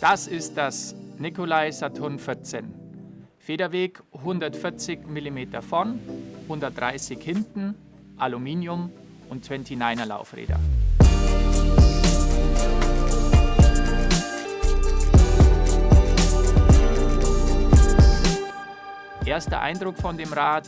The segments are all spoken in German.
Das ist das Nikolai Saturn 14. Federweg 140 mm vorn, 130 hinten, Aluminium und 29er Laufräder. Erster Eindruck von dem Rad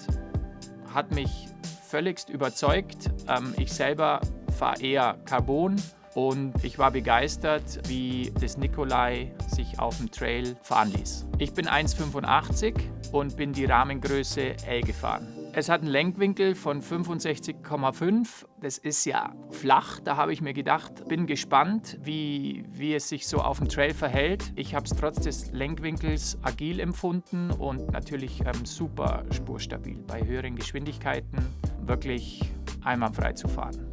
hat mich völligst überzeugt. Ähm, ich selber fahre eher Carbon und ich war begeistert, wie das Nikolai sich auf dem Trail fahren ließ. Ich bin 1,85 und bin die Rahmengröße L gefahren. Es hat einen Lenkwinkel von 65,5. Das ist ja flach. Da habe ich mir gedacht, bin gespannt, wie, wie es sich so auf dem Trail verhält. Ich habe es trotz des Lenkwinkels agil empfunden und natürlich ähm, super spurstabil. Bei höheren Geschwindigkeiten wirklich einwandfrei zu fahren.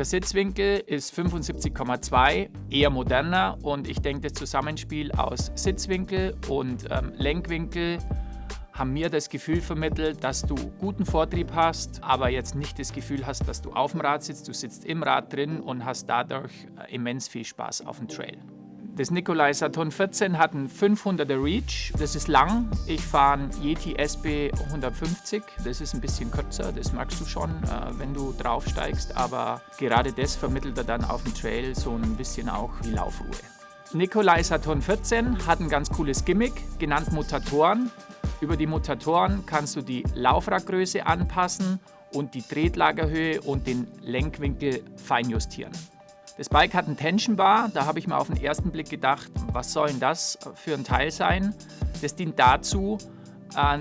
Der Sitzwinkel ist 75,2, eher moderner und ich denke, das Zusammenspiel aus Sitzwinkel und ähm, Lenkwinkel haben mir das Gefühl vermittelt, dass du guten Vortrieb hast, aber jetzt nicht das Gefühl hast, dass du auf dem Rad sitzt. Du sitzt im Rad drin und hast dadurch äh, immens viel Spaß auf dem Trail. Das Nikolai Saturn 14 hat einen 500er Reach. Das ist lang. Ich fahre einen Yeti SB 150. Das ist ein bisschen kürzer, das magst du schon, äh, wenn du draufsteigst. Aber gerade das vermittelt er dann auf dem Trail so ein bisschen auch die Laufruhe. Nikolai Saturn 14 hat ein ganz cooles Gimmick, genannt Mutatoren. Über die Mutatoren kannst du die Laufradgröße anpassen und die Tretlagerhöhe und den Lenkwinkel feinjustieren. Das Bike hat einen Tension Bar, da habe ich mir auf den ersten Blick gedacht, was soll denn das für ein Teil sein? Das dient dazu,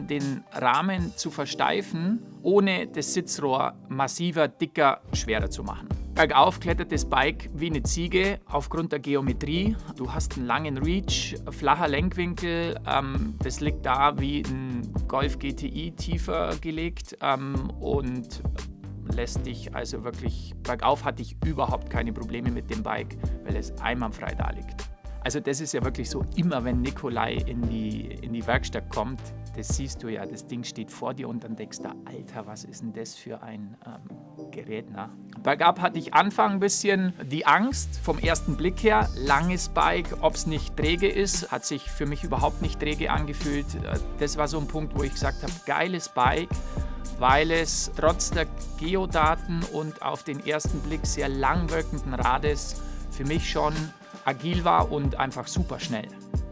den Rahmen zu versteifen, ohne das Sitzrohr massiver, dicker, schwerer zu machen. Bergauf klettert das Bike wie eine Ziege aufgrund der Geometrie. Du hast einen langen Reach, flacher Lenkwinkel. Ähm, das liegt da wie ein Golf GTI tiefer gelegt ähm, und lässt dich also wirklich, bergauf hatte ich überhaupt keine Probleme mit dem Bike, weil es einwandfrei da liegt. Also das ist ja wirklich so, immer wenn Nikolai in die, in die Werkstatt kommt, das siehst du ja, das Ding steht vor dir und dann denkst du, Alter, was ist denn das für ein ähm, Gerät? Na? Bergab hatte ich Anfang ein bisschen die Angst vom ersten Blick her. Langes Bike, ob es nicht träge ist, hat sich für mich überhaupt nicht träge angefühlt. Das war so ein Punkt, wo ich gesagt habe, geiles Bike, weil es trotz der Geodaten und auf den ersten Blick sehr lang wirkenden Rades für mich schon agil war und einfach super schnell.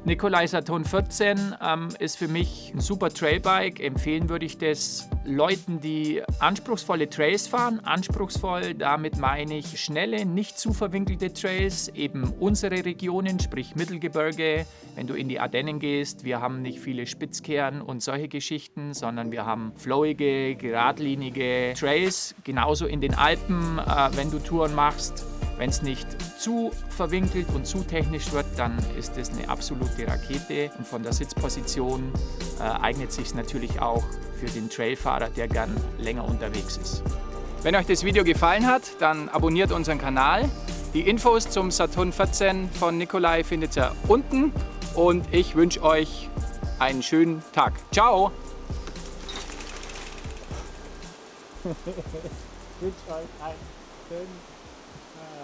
Nikolai Saturn 14 ähm, ist für mich ein super Trailbike. Empfehlen würde ich das Leuten, die anspruchsvolle Trails fahren. Anspruchsvoll, damit meine ich schnelle, nicht zu verwinkelte Trails, eben unsere Regionen, sprich Mittelgebirge. Wenn du in die Ardennen gehst, wir haben nicht viele Spitzkehren und solche Geschichten, sondern wir haben flowige, geradlinige Trails. Genauso in den Alpen, äh, wenn du Touren machst. Wenn es nicht zu verwinkelt und zu technisch wird, dann ist es eine absolute Rakete. Und von der Sitzposition äh, eignet sich natürlich auch für den Trailfahrer, der gern länger unterwegs ist. Wenn euch das Video gefallen hat, dann abonniert unseren Kanal. Die Infos zum Saturn 14 von Nikolai findet ihr unten und ich wünsche euch einen schönen Tag. Ciao! ich wünsche euch einen schönen Tag.